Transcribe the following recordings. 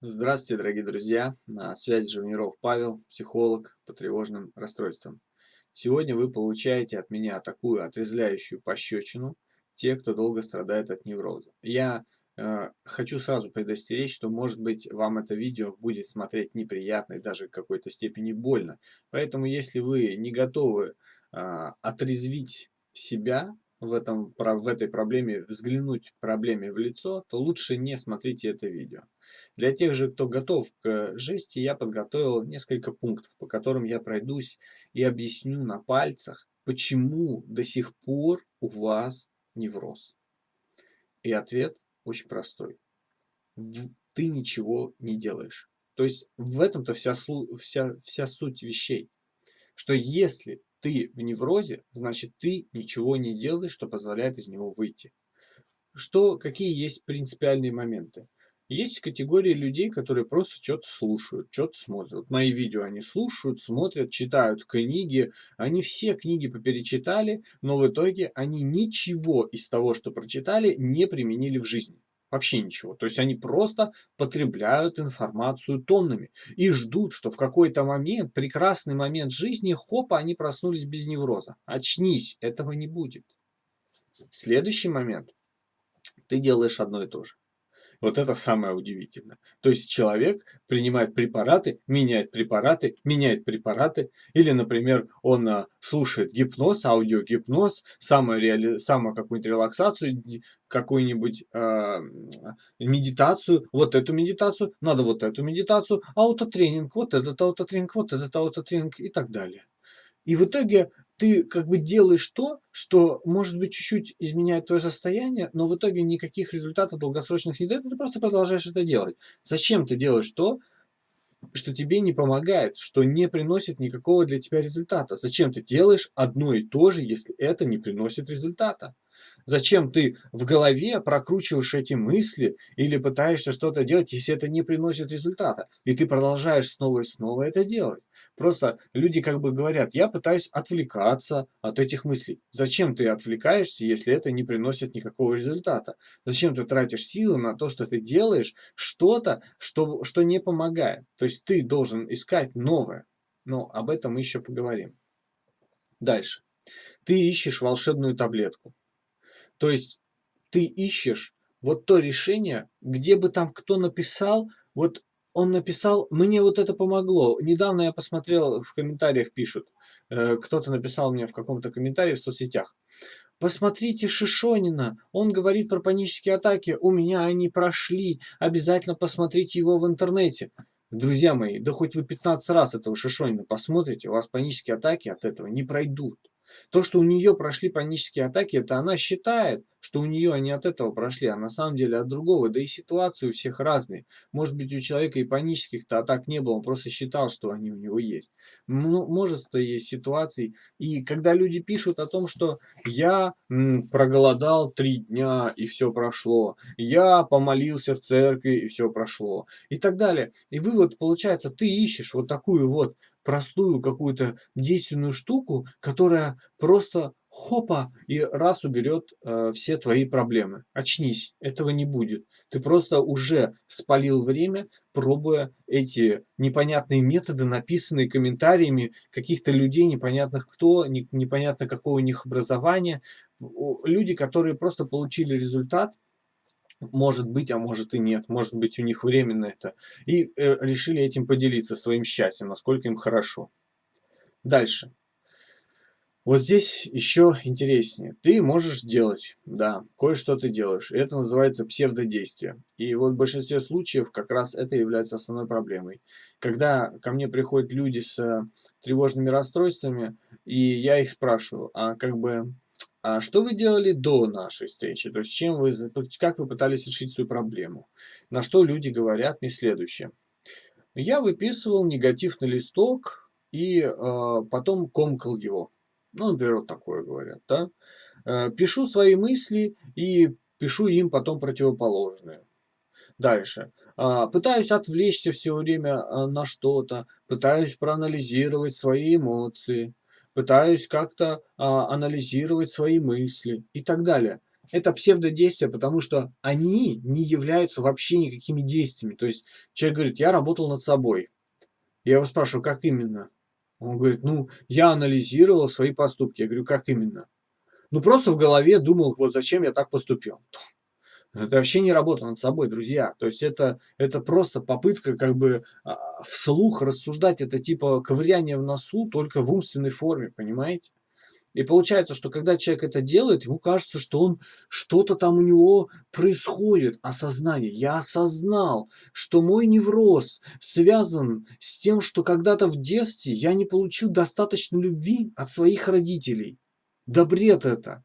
Здравствуйте, дорогие друзья! На связи Живниров Павел, психолог по тревожным расстройствам. Сегодня вы получаете от меня такую отрезвляющую пощечину, те, кто долго страдает от невроза. Я э, хочу сразу предостеречь, что может быть вам это видео будет смотреть неприятно и даже в какой-то степени больно. Поэтому если вы не готовы э, отрезвить себя, в, этом, в этой проблеме, взглянуть проблеме в лицо, то лучше не смотрите это видео. Для тех же, кто готов к жести, я подготовил несколько пунктов, по которым я пройдусь и объясню на пальцах, почему до сих пор у вас невроз. И ответ очень простой. Ты ничего не делаешь. То есть в этом-то вся, вся, вся суть вещей. Что если ты в неврозе, значит ты ничего не делаешь, что позволяет из него выйти. Что, какие есть принципиальные моменты? Есть категории людей, которые просто что-то слушают, что-то смотрят. Мои видео они слушают, смотрят, читают книги. Они все книги поперечитали, но в итоге они ничего из того, что прочитали, не применили в жизни. Вообще ничего. То есть они просто потребляют информацию тоннами и ждут, что в какой-то момент, прекрасный момент жизни, хопа, они проснулись без невроза. Очнись, этого не будет. Следующий момент. Ты делаешь одно и то же. Вот это самое удивительное. То есть человек принимает препараты, меняет препараты, меняет препараты. Или, например, он а, слушает гипноз, аудиогипноз, самую, реали... самую какую-нибудь релаксацию, какую-нибудь э, медитацию, вот эту медитацию, надо вот эту медитацию, аутотренинг, вот этот аутотренинг, вот этот аутотренинг и так далее. И в итоге ты как бы делаешь то, что, может быть, чуть-чуть изменяет твое состояние, но в итоге никаких результатов долгосрочных не дает, ты просто продолжаешь это делать. Зачем ты делаешь то, что тебе не помогает, что не приносит никакого для тебя результата? Зачем ты делаешь одно и то же, если это не приносит результата? Зачем ты в голове прокручиваешь эти мысли или пытаешься что-то делать, если это не приносит результата? И ты продолжаешь снова и снова это делать. Просто люди как бы говорят, я пытаюсь отвлекаться от этих мыслей. Зачем ты отвлекаешься, если это не приносит никакого результата? Зачем ты тратишь силы на то, что ты делаешь что-то, что, что не помогает? То есть ты должен искать новое. Но об этом мы еще поговорим. Дальше. Ты ищешь волшебную таблетку. То есть ты ищешь вот то решение, где бы там кто написал, вот он написал, мне вот это помогло. Недавно я посмотрел, в комментариях пишут, э, кто-то написал мне в каком-то комментарии в соцсетях. Посмотрите Шишонина, он говорит про панические атаки, у меня они прошли, обязательно посмотрите его в интернете. Друзья мои, да хоть вы 15 раз этого Шишонина посмотрите, у вас панические атаки от этого не пройдут. То, что у нее прошли панические атаки, это она считает, что у нее они от этого прошли, а на самом деле от другого. Да и ситуации у всех разные. Может быть, у человека и панических-то атак не было, он просто считал, что они у него есть. Ну, множество есть ситуаций. И когда люди пишут о том, что я проголодал три дня и все прошло, я помолился в церкви и все прошло, и так далее. И вывод получается, ты ищешь вот такую вот простую какую-то действенную штуку, которая просто хопа и раз уберет э, все твои проблемы. Очнись, этого не будет. Ты просто уже спалил время, пробуя эти непонятные методы, написанные комментариями каких-то людей, непонятных кто, не, непонятно какого у них образования. Люди, которые просто получили результат, может быть, а может и нет, может быть у них временно это, и э, решили этим поделиться своим счастьем, насколько им хорошо. Дальше. Вот здесь еще интереснее. Ты можешь делать, да, кое-что ты делаешь. Это называется псевдодействие. И вот в большинстве случаев как раз это является основной проблемой. Когда ко мне приходят люди с э, тревожными расстройствами, и я их спрашиваю, а как бы, а что вы делали до нашей встречи? То есть чем вы, как вы пытались решить свою проблему? На что люди говорят мне следующее. Я выписывал негатив на листок и э, потом комкал его. Ну, например, вот такое говорят, да. Э, пишу свои мысли и пишу им потом противоположные. Дальше. А, пытаюсь отвлечься все время а, на что-то, пытаюсь проанализировать свои эмоции, пытаюсь как-то а, анализировать свои мысли и так далее. это псевдодействия, потому что они не являются вообще никакими действиями. То есть человек говорит, я работал над собой. Я его спрашиваю, как именно? Он говорит, ну, я анализировал свои поступки. Я говорю, как именно? Ну, просто в голове думал, вот зачем я так поступил. Это вообще не работа над собой, друзья. То есть это, это просто попытка как бы а, вслух рассуждать. Это типа ковыряние в носу, только в умственной форме, понимаете? И получается, что когда человек это делает, ему кажется, что он что-то там у него происходит, осознание. Я осознал, что мой невроз связан с тем, что когда-то в детстве я не получил достаточно любви от своих родителей. Да бред это.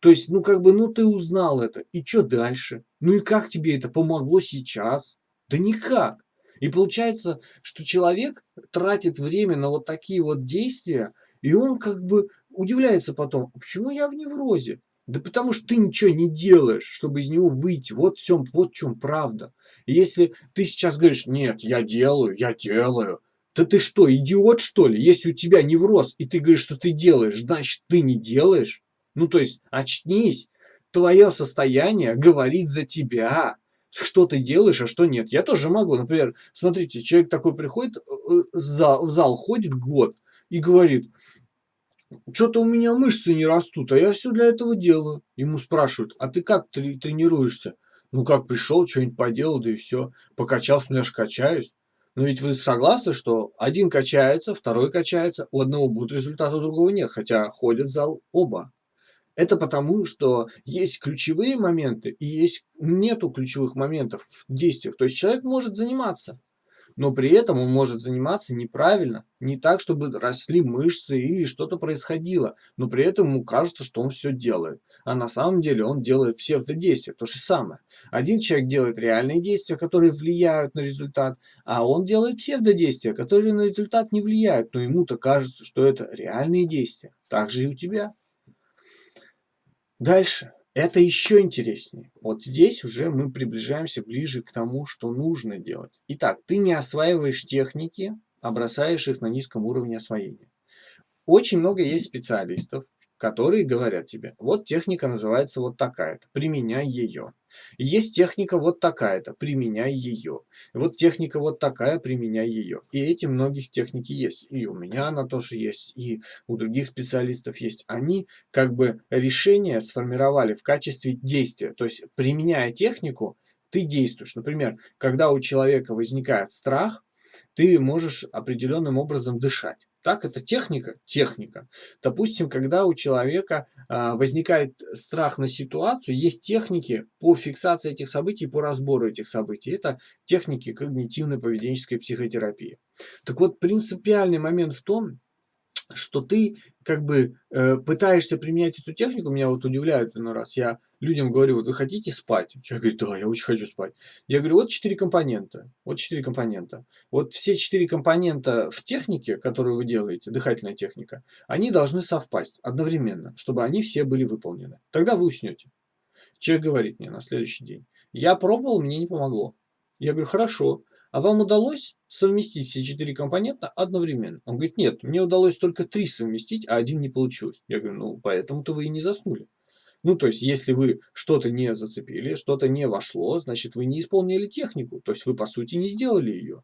То есть, ну как бы, ну ты узнал это, и что дальше? Ну и как тебе это помогло сейчас? Да никак. И получается, что человек тратит время на вот такие вот действия, и он как бы удивляется потом, «А почему я в неврозе? Да потому что ты ничего не делаешь, чтобы из него выйти. Вот, всем, вот в чем правда. И если ты сейчас говоришь, нет, я делаю, я делаю, да ты что, идиот что ли? Если у тебя невроз, и ты говоришь, что ты делаешь, значит ты не делаешь. Ну, то есть, очнись. Твое состояние говорит за тебя. Что ты делаешь, а что нет. Я тоже могу. Например, смотрите, человек такой приходит, э, э, в зал, в зал ходит год и говорит, что-то у меня мышцы не растут, а я все для этого делаю. Ему спрашивают, а ты как тренируешься? Ну как пришел, что-нибудь поделал, да и все. Покачался, ну я же качаюсь. Но ведь вы согласны, что один качается, второй качается, у одного будет результат, у другого нет, хотя ходят в зал оба. Это потому, что есть ключевые моменты и есть нету ключевых моментов в действиях. То есть человек может заниматься, но при этом он может заниматься неправильно, не так, чтобы росли мышцы или что-то происходило, но при этом ему кажется, что он все делает. А на самом деле он делает псевдодействие, то же самое. Один человек делает реальные действия, которые влияют на результат, а он делает псевдодействия, которые на результат не влияют, но ему-то кажется, что это реальные действия. Так же и у тебя. Дальше. Это еще интереснее. Вот здесь уже мы приближаемся ближе к тому, что нужно делать. Итак, ты не осваиваешь техники, а бросаешь их на низком уровне освоения. Очень много есть специалистов, которые говорят тебе, вот техника называется вот такая-то, применяй ее. есть техника вот такая-то, применяй ее. Вот техника вот такая, применяй ее. И эти многих техники есть. И у меня она тоже есть, и у других специалистов есть. Они как бы решение сформировали в качестве действия. То есть, применяя технику, ты действуешь. Например, когда у человека возникает страх, ты можешь определенным образом дышать. Так, это техника? Техника. Допустим, когда у человека а, возникает страх на ситуацию, есть техники по фиксации этих событий, по разбору этих событий. Это техники когнитивной поведенческой психотерапии. Так вот, принципиальный момент в том, что ты как бы э, пытаешься применять эту технику, меня вот удивляют иной раз, я людям говорю, вот вы хотите спать? Человек говорит, да, я очень хочу спать. Я говорю, вот четыре компонента, вот четыре компонента. Вот все четыре компонента в технике, которую вы делаете, дыхательная техника, они должны совпасть одновременно, чтобы они все были выполнены. Тогда вы уснете. Человек говорит мне на следующий день, я пробовал, мне не помогло. Я говорю, хорошо, а вам удалось совместить все четыре компонента одновременно? Он говорит, нет, мне удалось только три совместить, а один не получилось. Я говорю, ну, поэтому-то вы и не заснули. Ну, то есть, если вы что-то не зацепили, что-то не вошло, значит, вы не исполнили технику. То есть, вы, по сути, не сделали ее.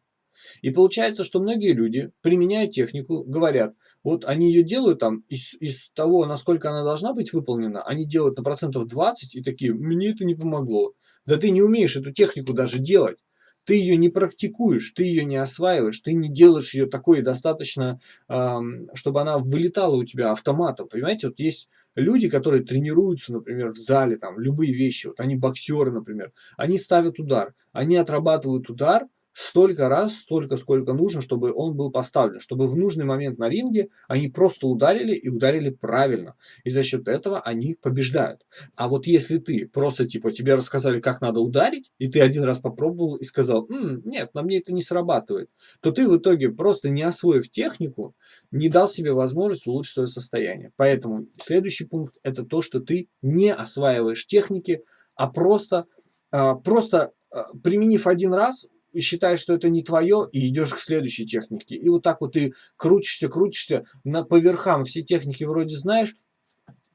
И получается, что многие люди, применяя технику, говорят, вот они ее делают там из, из того, насколько она должна быть выполнена, они делают на процентов 20 и такие, мне это не помогло. Да ты не умеешь эту технику даже делать ты ее не практикуешь, ты ее не осваиваешь, ты не делаешь ее такой достаточно, чтобы она вылетала у тебя автоматом. Понимаете, вот есть люди, которые тренируются, например, в зале, там, любые вещи, вот они боксеры, например, они ставят удар, они отрабатывают удар, столько раз, столько, сколько нужно, чтобы он был поставлен, чтобы в нужный момент на ринге они просто ударили и ударили правильно. И за счет этого они побеждают. А вот если ты просто, типа, тебе рассказали, как надо ударить, и ты один раз попробовал и сказал, М, нет, на мне это не срабатывает, то ты в итоге, просто не освоив технику, не дал себе возможность улучшить свое состояние. Поэтому следующий пункт – это то, что ты не осваиваешь техники, а просто, а, просто а, применив один раз, считаешь, что это не твое, и идешь к следующей технике. И вот так вот ты крутишься, крутишься, на, по верхам все техники вроде знаешь,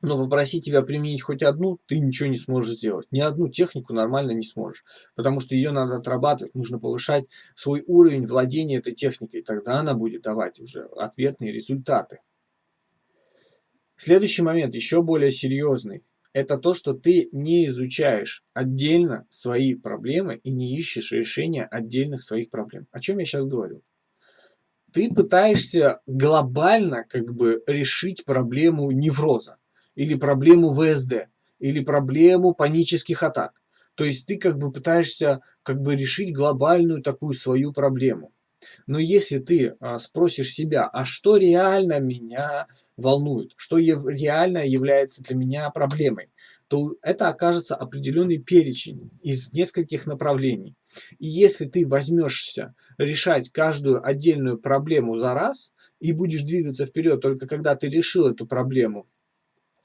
но попросить тебя применить хоть одну, ты ничего не сможешь сделать. Ни одну технику нормально не сможешь, потому что ее надо отрабатывать, нужно повышать свой уровень владения этой техникой, тогда она будет давать уже ответные результаты. Следующий момент, еще более серьезный, это то, что ты не изучаешь отдельно свои проблемы и не ищешь решения отдельных своих проблем. О чем я сейчас говорю? Ты пытаешься глобально как бы решить проблему невроза или проблему ВСД, или проблему панических атак. То есть ты как бы пытаешься как бы решить глобальную такую свою проблему. Но если ты а, спросишь себя, а что реально меня волнует, что реально является для меня проблемой, то это окажется определенный перечень из нескольких направлений. И если ты возьмешься решать каждую отдельную проблему за раз и будешь двигаться вперед только когда ты решил эту проблему,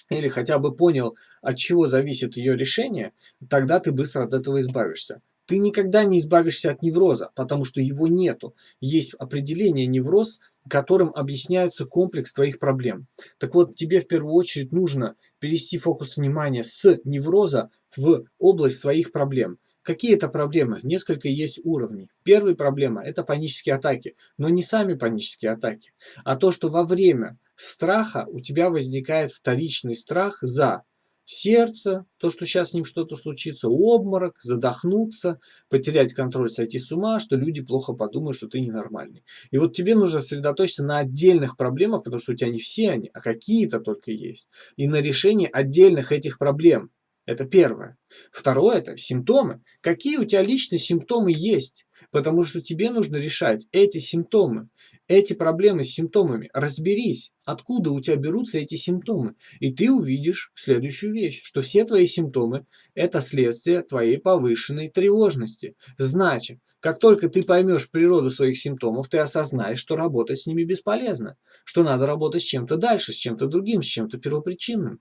или хотя бы понял, от чего зависит ее решение, тогда ты быстро от этого избавишься. Ты никогда не избавишься от невроза, потому что его нету. Есть определение невроз, которым объясняется комплекс твоих проблем. Так вот, тебе в первую очередь нужно перевести фокус внимания с невроза в область своих проблем. Какие это проблемы? Несколько есть уровней. Первая проблема – это панические атаки. Но не сами панические атаки, а то, что во время страха у тебя возникает вторичный страх за сердце, то, что сейчас с ним что-то случится, обморок, задохнуться, потерять контроль, сойти с ума, что люди плохо подумают, что ты ненормальный. И вот тебе нужно сосредоточиться на отдельных проблемах, потому что у тебя не все они, а какие-то только есть. И на решении отдельных этих проблем. Это первое. Второе – это симптомы. Какие у тебя личные симптомы есть? Потому что тебе нужно решать эти симптомы, эти проблемы с симптомами. Разберись, откуда у тебя берутся эти симптомы. И ты увидишь следующую вещь, что все твои симптомы – это следствие твоей повышенной тревожности. Значит, как только ты поймешь природу своих симптомов, ты осознаешь, что работать с ними бесполезно, что надо работать с чем-то дальше, с чем-то другим, с чем-то первопричинным.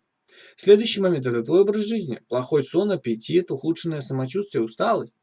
Следующий момент – это твой образ жизни. Плохой сон, аппетит, ухудшенное самочувствие, усталость.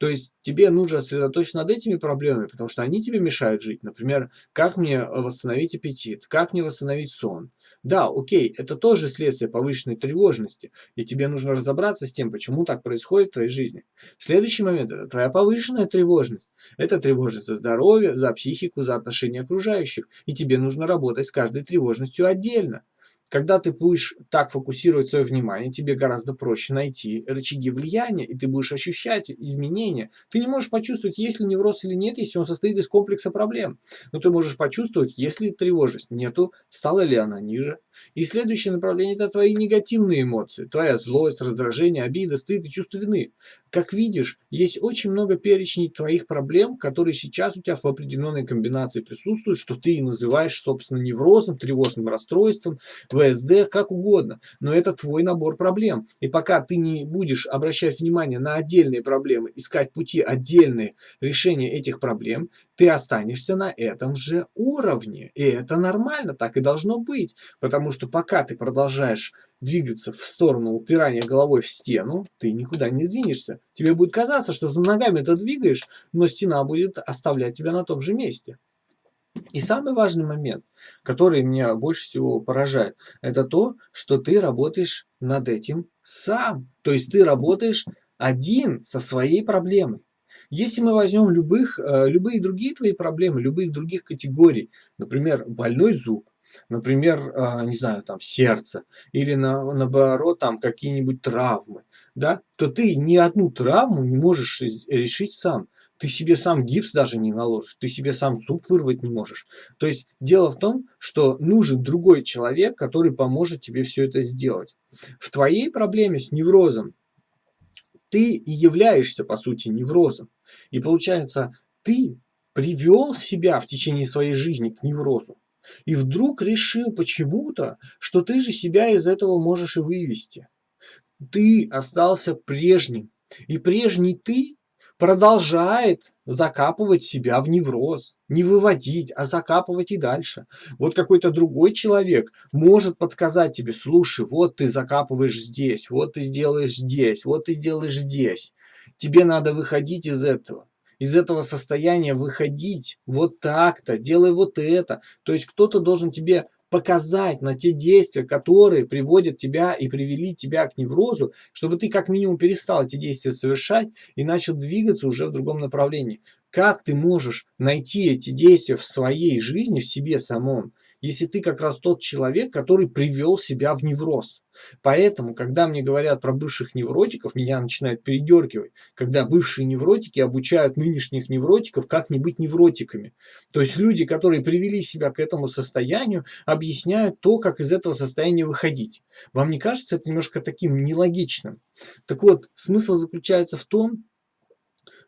То есть тебе нужно сосредоточиться над этими проблемами, потому что они тебе мешают жить. Например, как мне э, восстановить аппетит, как мне восстановить сон. Да, окей, это тоже следствие повышенной тревожности, и тебе нужно разобраться с тем, почему так происходит в твоей жизни. Следующий момент – это твоя повышенная тревожность. Это тревожность за здоровье, за психику, за отношения окружающих, и тебе нужно работать с каждой тревожностью отдельно. Когда ты будешь так фокусировать свое внимание, тебе гораздо проще найти рычаги влияния, и ты будешь ощущать изменения. Ты не можешь почувствовать, есть ли невроз или нет, если он состоит из комплекса проблем. Но ты можешь почувствовать, если тревожность нету, стала ли она ниже. И следующее направление – это твои негативные эмоции. Твоя злость, раздражение, обида, стыд и чувство вины. Как видишь, есть очень много перечней твоих проблем, которые сейчас у тебя в определенной комбинации присутствуют, что ты называешь, собственно, неврозом, тревожным расстройством, ВСД, как угодно. Но это твой набор проблем. И пока ты не будешь обращать внимание на отдельные проблемы, искать пути отдельные решения этих проблем, ты останешься на этом же уровне. И это нормально, так и должно быть. Потому что пока ты продолжаешь двигаться в сторону упирания головой в стену, ты никуда не сдвинешься. Тебе будет казаться, что ты ногами это двигаешь, но стена будет оставлять тебя на том же месте. И самый важный момент, который меня больше всего поражает, это то, что ты работаешь над этим сам. То есть ты работаешь один со своей проблемой. Если мы возьмем любых, э, любые другие твои проблемы, любых других категорий, например, больной зуб, например, э, не знаю, там сердце, или на, наоборот, там какие-нибудь травмы, да, то ты ни одну травму не можешь решить сам. Ты себе сам гипс даже не наложишь, ты себе сам зуб вырвать не можешь. То есть дело в том, что нужен другой человек, который поможет тебе все это сделать. В твоей проблеме с неврозом ты и являешься, по сути, неврозом. И получается, ты привел себя в течение своей жизни к неврозу. И вдруг решил почему-то, что ты же себя из этого можешь и вывести. Ты остался прежним. И прежний ты продолжает закапывать себя в невроз. Не выводить, а закапывать и дальше. Вот какой-то другой человек может подсказать тебе, слушай, вот ты закапываешь здесь, вот ты сделаешь здесь, вот ты делаешь здесь. Тебе надо выходить из этого. Из этого состояния выходить вот так-то, делай вот это. То есть кто-то должен тебе показать на те действия, которые приводят тебя и привели тебя к неврозу, чтобы ты как минимум перестал эти действия совершать и начал двигаться уже в другом направлении. Как ты можешь найти эти действия в своей жизни, в себе самом, если ты как раз тот человек, который привел себя в невроз? Поэтому, когда мне говорят про бывших невротиков, меня начинает передергивать, когда бывшие невротики обучают нынешних невротиков, как не быть невротиками. То есть люди, которые привели себя к этому состоянию, объясняют то, как из этого состояния выходить. Вам не кажется это немножко таким нелогичным? Так вот, смысл заключается в том,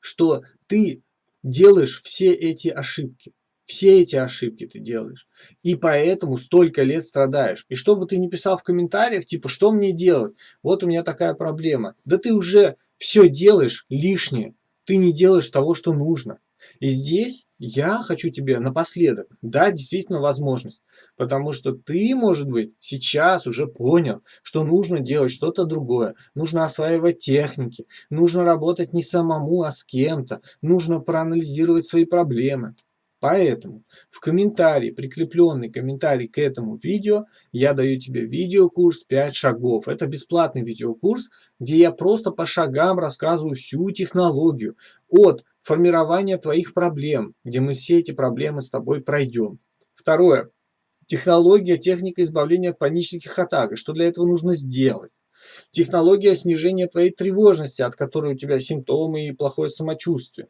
что ты делаешь все эти ошибки. Все эти ошибки ты делаешь. И поэтому столько лет страдаешь. И что бы ты ни писал в комментариях, типа, что мне делать? Вот у меня такая проблема. Да ты уже все делаешь лишнее. Ты не делаешь того, что нужно. И здесь я хочу тебе напоследок дать действительно возможность, потому что ты, может быть, сейчас уже понял, что нужно делать что-то другое, нужно осваивать техники, нужно работать не самому, а с кем-то, нужно проанализировать свои проблемы. Поэтому в комментарии, прикрепленный комментарий к этому видео, я даю тебе видеокурс 5 шагов. Это бесплатный видеокурс, где я просто по шагам рассказываю всю технологию от формирования твоих проблем, где мы все эти проблемы с тобой пройдем. Второе. Технология, техника избавления от панических атак. И что для этого нужно сделать? Технология снижения твоей тревожности, от которой у тебя симптомы и плохое самочувствие.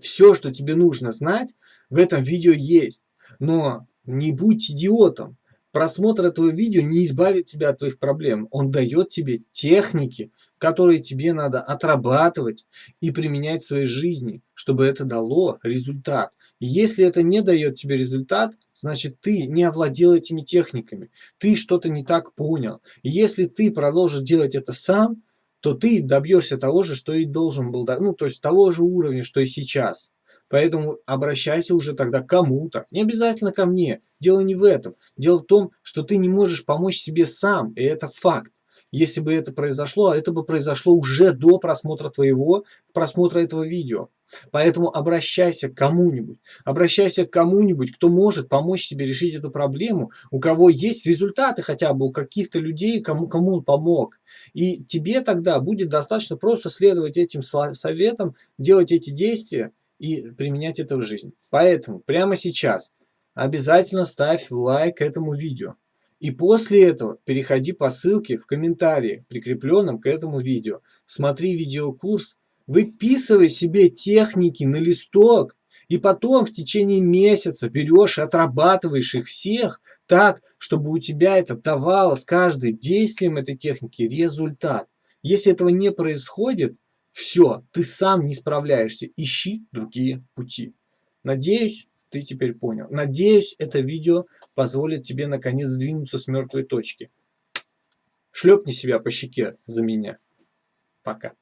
Все, что тебе нужно знать, в этом видео есть. Но не будь идиотом. Просмотр этого видео не избавит тебя от твоих проблем. Он дает тебе техники, которые тебе надо отрабатывать и применять в своей жизни, чтобы это дало результат. И если это не дает тебе результат, значит ты не овладел этими техниками. Ты что-то не так понял. И если ты продолжишь делать это сам, то ты добьешься того же, что и должен был, ну то есть того же уровня, что и сейчас. Поэтому обращайся уже тогда к кому-то. Не обязательно ко мне. Дело не в этом. Дело в том, что ты не можешь помочь себе сам. И это факт. Если бы это произошло, это бы произошло уже до просмотра твоего, просмотра этого видео. Поэтому обращайся к кому-нибудь. Обращайся к кому-нибудь, кто может помочь тебе решить эту проблему, у кого есть результаты хотя бы у каких-то людей, кому, кому он помог. И тебе тогда будет достаточно просто следовать этим советам, делать эти действия, и применять это в жизнь. Поэтому прямо сейчас обязательно ставь лайк этому видео. И после этого переходи по ссылке в комментарии, прикрепленном к этому видео. Смотри видеокурс, выписывай себе техники на листок, и потом в течение месяца берешь и отрабатываешь их всех так, чтобы у тебя это давало с каждым действием этой техники результат. Если этого не происходит, все, ты сам не справляешься. Ищи другие пути. Надеюсь, ты теперь понял. Надеюсь, это видео позволит тебе наконец сдвинуться с мертвой точки. Шлепни себя по щеке за меня. Пока.